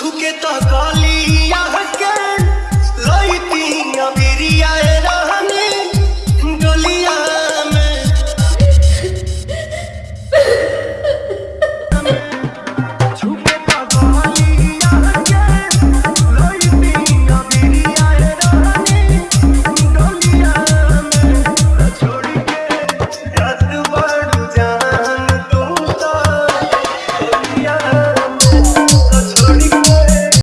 छुके तो गलिया